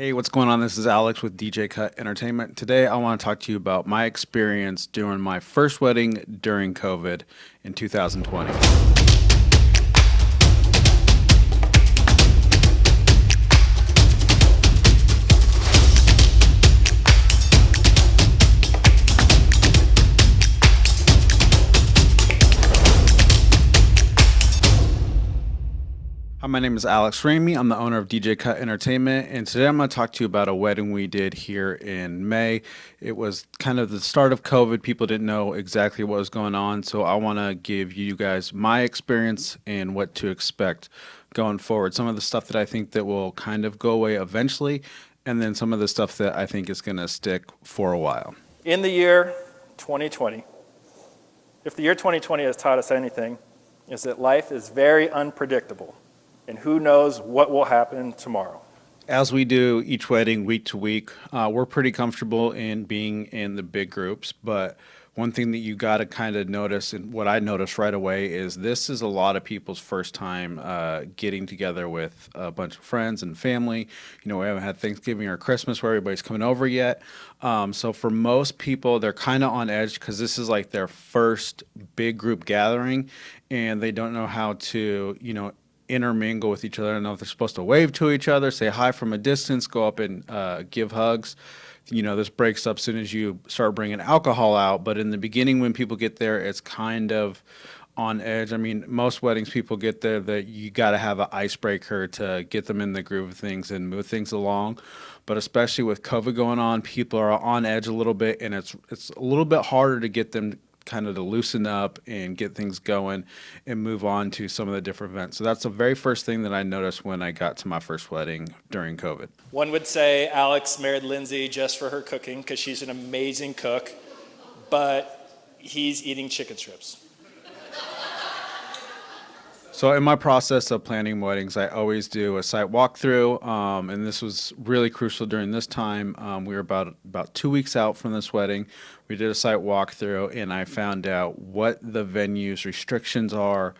Hey, what's going on? This is Alex with DJ Cut Entertainment. Today, I want to talk to you about my experience during my first wedding during COVID in 2020. My name is Alex Ramey. I'm the owner of DJ Cut Entertainment, and today I'm going to talk to you about a wedding we did here in May. It was kind of the start of COVID. People didn't know exactly what was going on, so I want to give you guys my experience and what to expect going forward. Some of the stuff that I think that will kind of go away eventually, and then some of the stuff that I think is going to stick for a while. In the year 2020, if the year 2020 has taught us anything, is that life is very unpredictable and who knows what will happen tomorrow. As we do each wedding week to week, uh, we're pretty comfortable in being in the big groups, but one thing that you got to kind of notice and what I noticed right away is this is a lot of people's first time uh, getting together with a bunch of friends and family. You know, we haven't had Thanksgiving or Christmas where everybody's coming over yet. Um, so for most people, they're kind of on edge because this is like their first big group gathering and they don't know how to, you know, intermingle with each other. I don't know if they're supposed to wave to each other, say hi from a distance, go up and uh, give hugs. You know, this breaks up as soon as you start bringing alcohol out. But in the beginning, when people get there, it's kind of on edge. I mean, most weddings people get there that you got to have an icebreaker to get them in the groove of things and move things along. But especially with COVID going on, people are on edge a little bit, and it's it's a little bit harder to get them kind of to loosen up and get things going and move on to some of the different events. So that's the very first thing that I noticed when I got to my first wedding during COVID. One would say Alex married Lindsay just for her cooking because she's an amazing cook, but he's eating chicken strips. So in my process of planning weddings, I always do a site walkthrough, um, and this was really crucial during this time. Um, we were about about two weeks out from this wedding. We did a site walkthrough, and I found out what the venue's restrictions are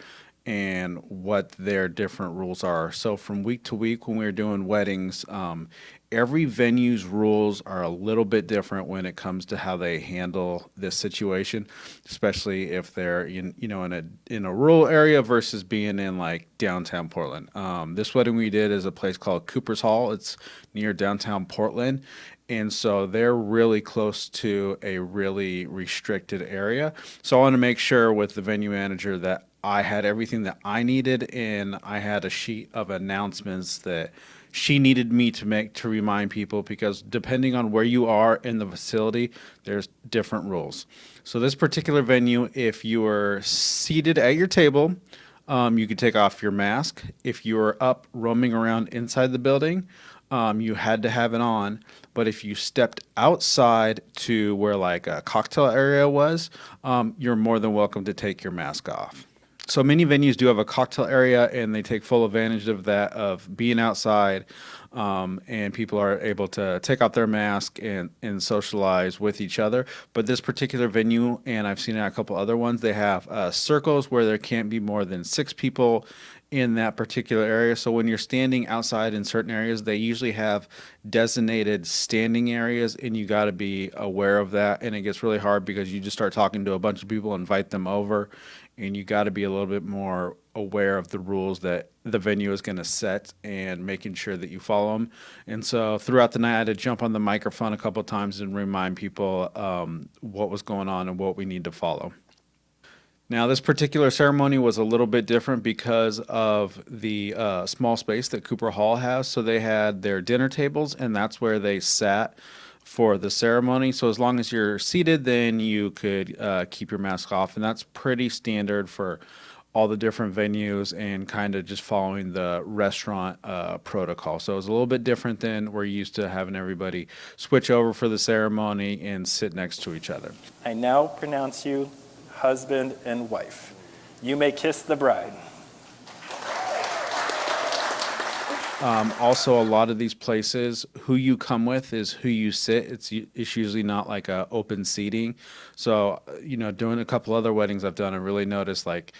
and what their different rules are. So from week to week, when we were doing weddings, um, every venue's rules are a little bit different when it comes to how they handle this situation, especially if they're in you know in a in a rural area versus being in like downtown Portland. Um, this wedding we did is a place called Cooper's Hall. It's near downtown Portland, and so they're really close to a really restricted area. So I want to make sure with the venue manager that I had everything that I needed, and I had a sheet of announcements that she needed me to make to remind people because depending on where you are in the facility, there's different rules. So this particular venue, if you are seated at your table, um, you could take off your mask. If you are up roaming around inside the building, um, you had to have it on. But if you stepped outside to where like a cocktail area was, um, you're more than welcome to take your mask off. So many venues do have a cocktail area, and they take full advantage of that of being outside, um, and people are able to take off their mask and and socialize with each other. But this particular venue, and I've seen it a couple other ones, they have uh, circles where there can't be more than six people in that particular area. So when you're standing outside in certain areas, they usually have designated standing areas and you got to be aware of that. And it gets really hard because you just start talking to a bunch of people, invite them over, and you got to be a little bit more aware of the rules that the venue is going to set and making sure that you follow them. And so throughout the night, I had to jump on the microphone a couple times and remind people um, what was going on and what we need to follow. Now, this particular ceremony was a little bit different because of the uh, small space that Cooper Hall has. So they had their dinner tables, and that's where they sat for the ceremony. So as long as you're seated, then you could uh, keep your mask off, and that's pretty standard for all the different venues and kind of just following the restaurant uh, protocol. So it's a little bit different than we're used to having everybody switch over for the ceremony and sit next to each other. I now pronounce you husband and wife. You may kiss the bride. Um, also, a lot of these places, who you come with is who you sit. It's, it's usually not like a open seating. So, you know, doing a couple other weddings I've done, I really noticed like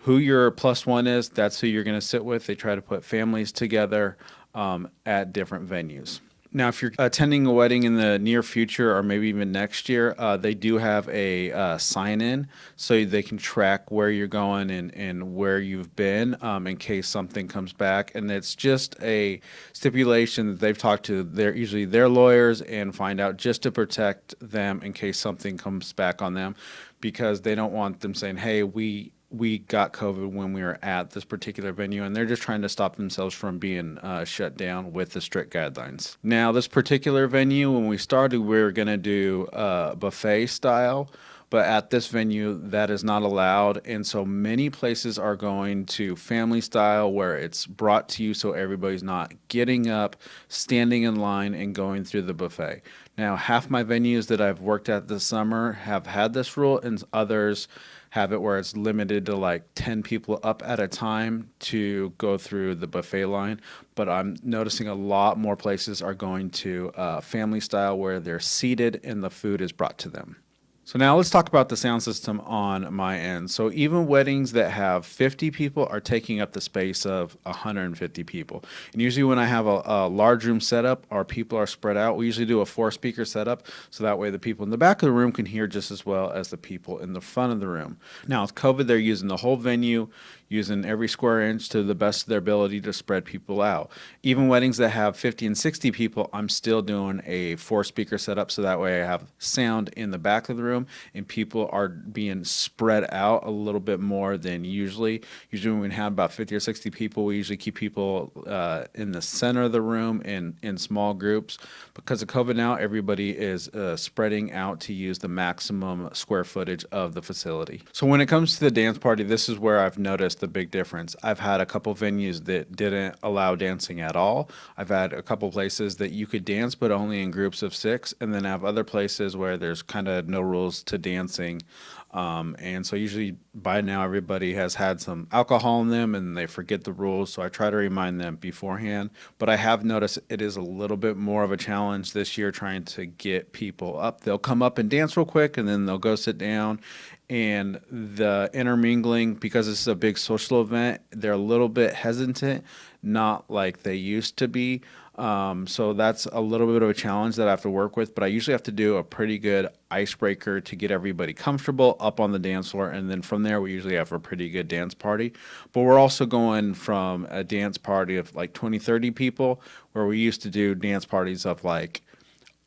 who your plus one is, that's who you're going to sit with. They try to put families together um, at different venues. Now, if you're attending a wedding in the near future or maybe even next year, uh, they do have a uh, sign in so they can track where you're going and, and where you've been um, in case something comes back. And it's just a stipulation that they've talked to their usually their lawyers and find out just to protect them in case something comes back on them because they don't want them saying, hey, we we got COVID when we were at this particular venue, and they're just trying to stop themselves from being uh, shut down with the strict guidelines. Now, this particular venue, when we started, we were going to do uh, buffet style, but at this venue, that is not allowed. And so many places are going to family style where it's brought to you so everybody's not getting up, standing in line, and going through the buffet. Now, half my venues that I've worked at this summer have had this rule, and others have it where it's limited to like 10 people up at a time to go through the buffet line. But I'm noticing a lot more places are going to uh, family style where they're seated and the food is brought to them. So now let's talk about the sound system on my end. So even weddings that have 50 people are taking up the space of 150 people. And usually when I have a, a large room setup our people are spread out, we usually do a four speaker setup. So that way the people in the back of the room can hear just as well as the people in the front of the room. Now with COVID, they're using the whole venue using every square inch to the best of their ability to spread people out. Even weddings that have 50 and 60 people, I'm still doing a four speaker setup so that way I have sound in the back of the room and people are being spread out a little bit more than usually. Usually when we have about 50 or 60 people, we usually keep people uh, in the center of the room in, in small groups. Because of COVID now, everybody is uh, spreading out to use the maximum square footage of the facility. So when it comes to the dance party, this is where I've noticed the big difference. I've had a couple venues that didn't allow dancing at all. I've had a couple places that you could dance, but only in groups of six, and then I have other places where there's kind of no rules to dancing. Um, and so usually by now everybody has had some alcohol in them and they forget the rules. So I try to remind them beforehand. But I have noticed it is a little bit more of a challenge this year trying to get people up. They'll come up and dance real quick and then they'll go sit down. And the intermingling, because this is a big social event, they're a little bit hesitant, not like they used to be. Um, so that's a little bit of a challenge that I have to work with, but I usually have to do a pretty good icebreaker to get everybody comfortable up on the dance floor. And then from there, we usually have a pretty good dance party. But we're also going from a dance party of like 20, 30 people, where we used to do dance parties of like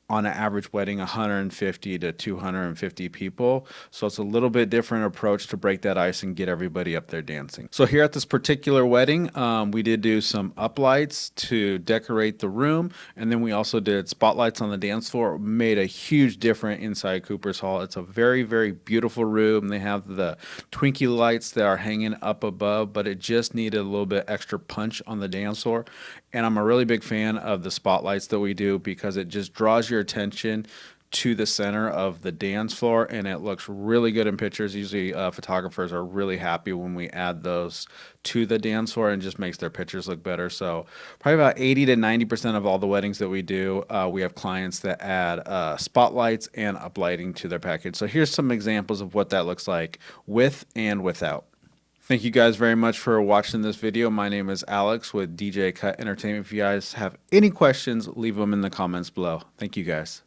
on an average wedding 150 to 250 people. So it's a little bit different approach to break that ice and get everybody up there dancing. So here at this particular wedding um, we did do some uplights to decorate the room. And then we also did spotlights on the dance floor. Made a huge difference inside cooper's hall. It's a very very beautiful room. They have the twinkie lights that are hanging up above but it just needed a little bit extra punch on the dance floor. And i'm a really big fan of the spotlights that we do because it just draws your attention to the center of the dance floor and it looks really good in pictures. Usually uh, photographers are really happy when we add those to the dance floor and just makes their pictures look better. So probably about 80 to 90 percent of all the weddings that we do uh, we have clients that add uh, spotlights and uplighting to their package. So here's some examples of what that looks like with and without Thank you guys very much for watching this video. My name is Alex with DJ Cut Entertainment. If you guys have any questions, leave them in the comments below. Thank you guys.